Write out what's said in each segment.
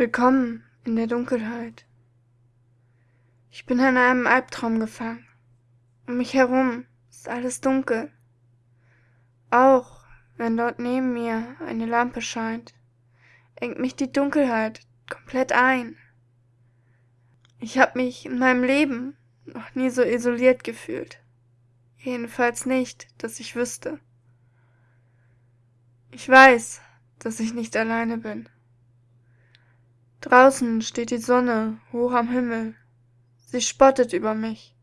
Willkommen in der Dunkelheit. Ich bin in einem Albtraum gefangen. Um mich herum ist alles dunkel. Auch wenn dort neben mir eine Lampe scheint, engt mich die Dunkelheit komplett ein. Ich habe mich in meinem Leben noch nie so isoliert gefühlt. Jedenfalls nicht, dass ich wüsste. Ich weiß, dass ich nicht alleine bin. Draußen steht die Sonne hoch am Himmel. Sie spottet über mich,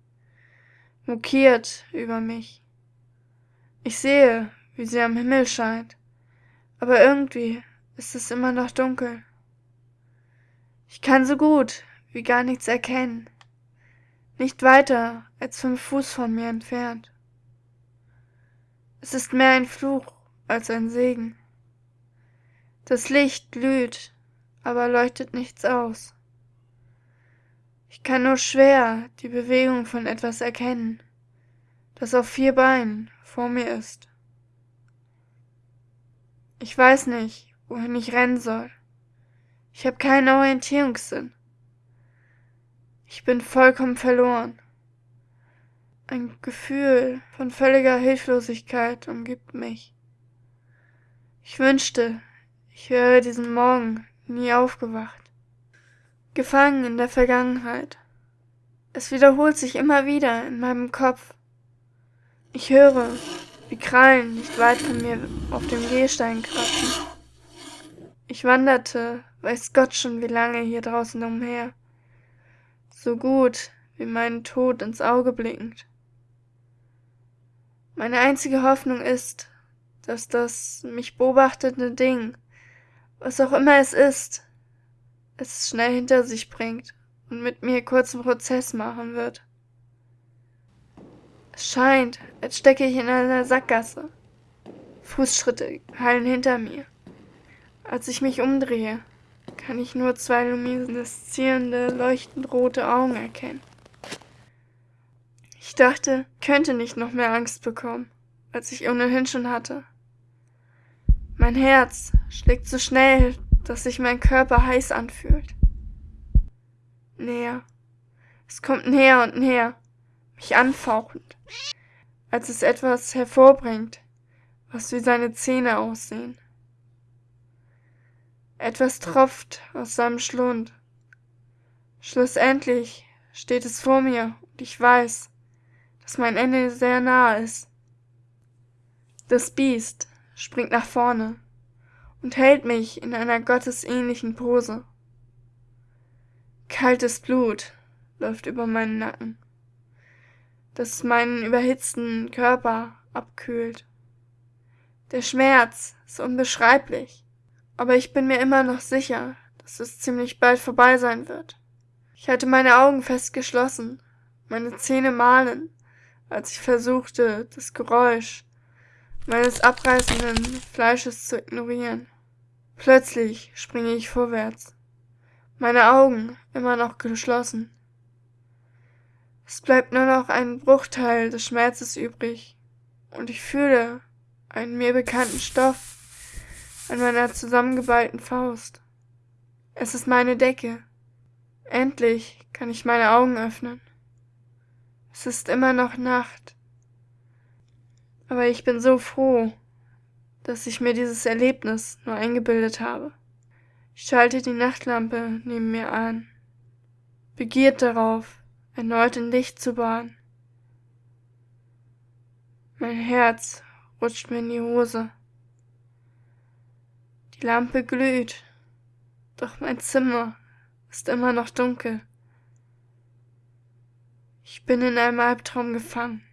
mokiert über mich. Ich sehe, wie sie am Himmel scheint, aber irgendwie ist es immer noch dunkel. Ich kann so gut wie gar nichts erkennen, nicht weiter als fünf Fuß von mir entfernt. Es ist mehr ein Fluch als ein Segen. Das Licht glüht aber leuchtet nichts aus. Ich kann nur schwer die Bewegung von etwas erkennen, das auf vier Beinen vor mir ist. Ich weiß nicht, wohin ich rennen soll. Ich habe keinen Orientierungssinn. Ich bin vollkommen verloren. Ein Gefühl von völliger Hilflosigkeit umgibt mich. Ich wünschte, ich wäre diesen Morgen nie aufgewacht. Gefangen in der Vergangenheit. Es wiederholt sich immer wieder in meinem Kopf. Ich höre, wie Krallen nicht weit von mir auf dem Gehstein kratzen. Ich wanderte, weiß Gott schon wie lange hier draußen umher, so gut wie meinen Tod ins Auge blickend. Meine einzige Hoffnung ist, dass das mich beobachtende Ding was auch immer es ist, es schnell hinter sich bringt und mit mir kurzen Prozess machen wird. Es scheint, als stecke ich in einer Sackgasse. Fußschritte hallen hinter mir. Als ich mich umdrehe, kann ich nur zwei lumineszierende, leuchtend rote Augen erkennen. Ich dachte, ich könnte nicht noch mehr Angst bekommen, als ich ohnehin schon hatte. Mein Herz schlägt so schnell, dass sich mein Körper heiß anfühlt. Näher. Es kommt näher und näher, mich anfauchend, als es etwas hervorbringt, was wie seine Zähne aussehen. Etwas tropft aus seinem Schlund. Schlussendlich steht es vor mir und ich weiß, dass mein Ende sehr nahe ist. Das Biest springt nach vorne und hält mich in einer gottesähnlichen Pose. Kaltes Blut läuft über meinen Nacken, das meinen überhitzten Körper abkühlt. Der Schmerz ist unbeschreiblich, aber ich bin mir immer noch sicher, dass es ziemlich bald vorbei sein wird. Ich hatte meine Augen fest geschlossen, meine Zähne mahlen, als ich versuchte, das Geräusch meines abreißenden Fleisches zu ignorieren. Plötzlich springe ich vorwärts, meine Augen immer noch geschlossen. Es bleibt nur noch ein Bruchteil des Schmerzes übrig, und ich fühle einen mir bekannten Stoff an meiner zusammengeballten Faust. Es ist meine Decke. Endlich kann ich meine Augen öffnen. Es ist immer noch Nacht. Aber ich bin so froh, dass ich mir dieses Erlebnis nur eingebildet habe. Ich schalte die Nachtlampe neben mir an, begiert darauf, erneut in Licht zu baden. Mein Herz rutscht mir in die Hose. Die Lampe glüht, doch mein Zimmer ist immer noch dunkel. Ich bin in einem Albtraum gefangen.